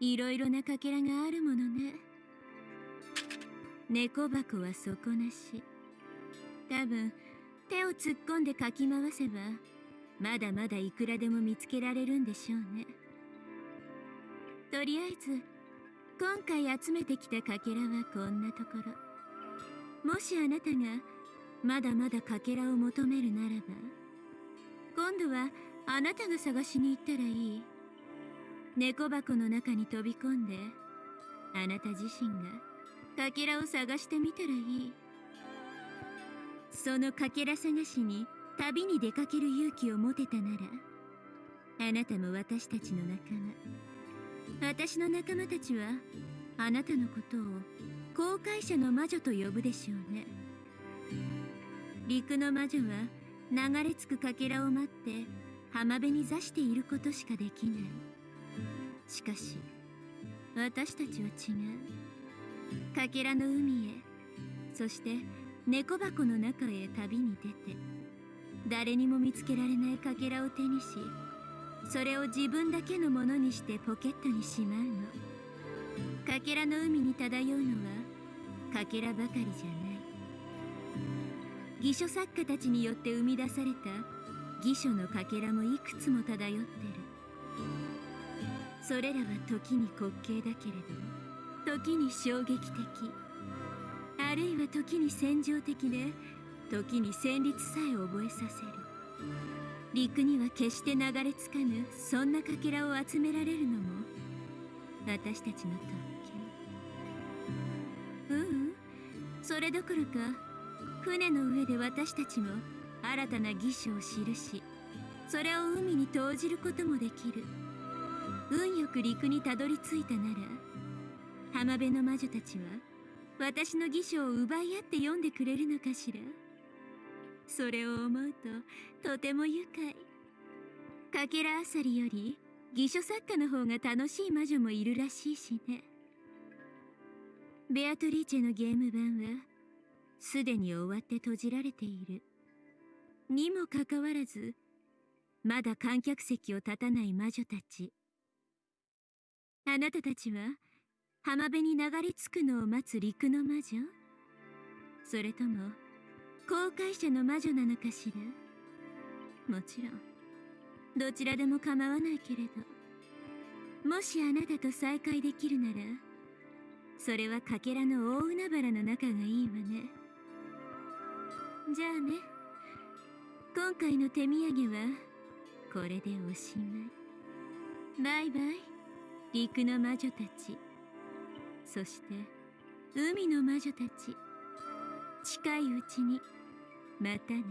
いろいろなかけらがあるものね。猫箱は底なし。多分手を突っ込んでかき回せばまだまだいくらでも見つけられるんでしょうね。とりあえず今回集めてきたかけらはこんなところ。もしあなたがまだまだかけらを求めるならば今度はあなたが探しに行ったらいい。猫箱の中に飛び込んであなた自身がかけらを探してみたらいい。そのかけら探しに旅に出かける勇気を持てたならあなたも私たちの仲間。私の仲間たちはあなたのことを航海者の魔女と呼ぶでしょうね。陸の魔女は流れ着くかけらを待って浜辺に座していることしかできない。しかし私たちは違う。かけらの海へそして猫箱の中へ旅に出て誰にも見つけられないかけらを手にしそれを自分だけのものにしてポケットにしまうの。かけらの海に漂うのはかけらばかりじゃない。義書作家たちによって生み出された義書のかけらもいくつも漂ってる。それらは時に滑稽だけれど時に衝撃的。あるいは時に戦場的で時に旋律さえ覚えさせる。陸には決して流れ着かぬそんなかけらを集められるのも私たちの特権。ううん。それどころか船の上で私たちも新たな義書を記しそれを海に投じることもできる。運よく陸にたどり着いたなら浜辺の魔女たちは私の義書を奪い合って読んでくれるのかしら。それを思うととても愉快。かけらあさりより義書作家の方が楽しい魔女もいるらしいしね。ベアトリーチェのゲーム版はすでに終わって閉じられている。にもかかわらずまだ観客席を立たない魔女たち。あなたたちは浜辺に流れ着くのを待つ陸の魔女？それとも航海者の魔女なのかしら？もちろんどちらでも構わないけれどもしあなたと再会できるならそれはかけらの大海原の中がいいわね。じゃあね今回の手土産はこれでおしまい。バイバイ。陸の魔女たち。そして海の魔女たち。近いうちにまたね。